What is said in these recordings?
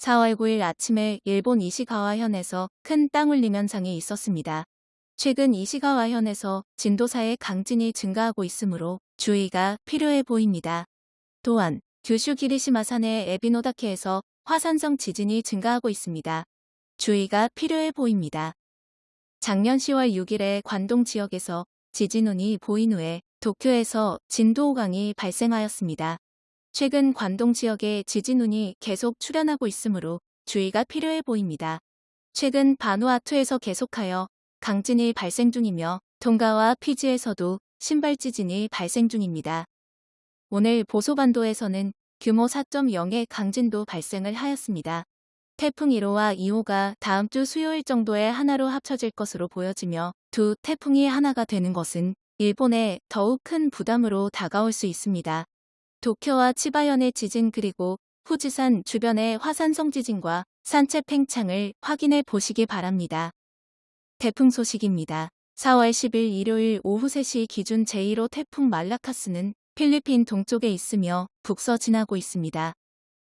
4월 9일 아침에 일본 이시가와현에서 큰 땅울림 현상이 있었습니다. 최근 이시가와현에서 진도사의 강진이 증가하고 있으므로 주의가 필요해 보입니다. 또한 규슈 기리시마산의 에비노다케에서 화산성 지진이 증가하고 있습니다. 주의가 필요해 보입니다. 작년 10월 6일에 관동 지역에서 지진운이 보인 후에 도쿄에서 진도 5강이 발생하였습니다. 최근 관동 지역에 지진운이 계속 출현하고 있으므로 주의가 필요해 보입니다. 최근 바누아투에서 계속하여 강진이 발생 중이며 동가와 피지에서도 신발 지진이 발생 중입니다. 오늘 보소반도에서는 규모 4.0의 강진도 발생을 하였습니다. 태풍 1호와 2호가 다음 주 수요일 정도에 하나로 합쳐질 것으로 보여지며 두 태풍이 하나가 되는 것은 일본에 더욱 큰 부담으로 다가올 수 있습니다. 도쿄와 치바현의 지진 그리고 후지산 주변의 화산성 지진과 산체 팽창을 확인해 보시기 바랍니다. 태풍 소식입니다. 4월 10일 일요일 오후 3시 기준 제1호 태풍 말라카스는 필리핀 동쪽에 있으며 북서 지나고 있습니다.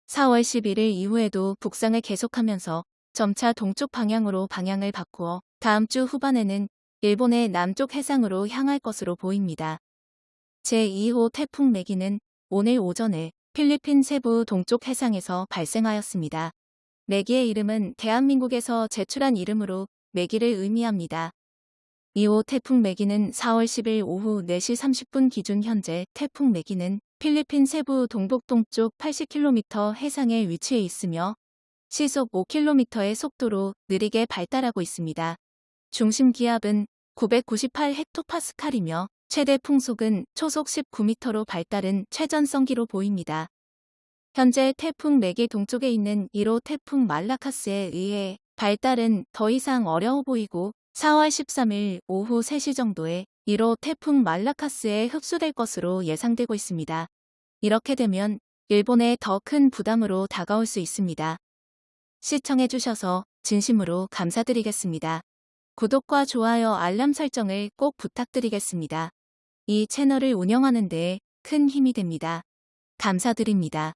4월 11일 이후에도 북상을 계속하면서 점차 동쪽 방향으로 방향을 바꾸어 다음 주 후반에는 일본의 남쪽 해상으로 향할 것으로 보입니다. 제2호 태풍 매기는 오늘 오전에 필리핀 세부 동쪽 해상에서 발생하였습니다. 매기의 이름은 대한민국에서 제출한 이름으로 매기를 의미합니다. 2호 태풍 매기는 4월 10일 오후 4시 30분 기준 현재 태풍 매기는 필리핀 세부 동북 동쪽 80km 해상에 위치해 있으며 시속 5km의 속도로 느리게 발달하고 있습니다. 중심 기압은 998헥토파스칼이며 최대 풍속은 초속 19m로 발달은 최전성기로 보입니다. 현재 태풍 4개 동쪽에 있는 1호 태풍 말라카스에 의해 발달은 더 이상 어려워 보이고 4월 13일 오후 3시 정도에 1호 태풍 말라카스에 흡수될 것으로 예상되고 있습니다. 이렇게 되면 일본에 더 큰 부담으로 다가올 수 있습니다. 시청해주셔서 진심으로 감사드리겠습니다. 구독과 좋아요 알람 설정을 꼭 부탁드리겠습니다. 이 채널을 운영하는 데 큰 힘이 됩니다. 감사드립니다.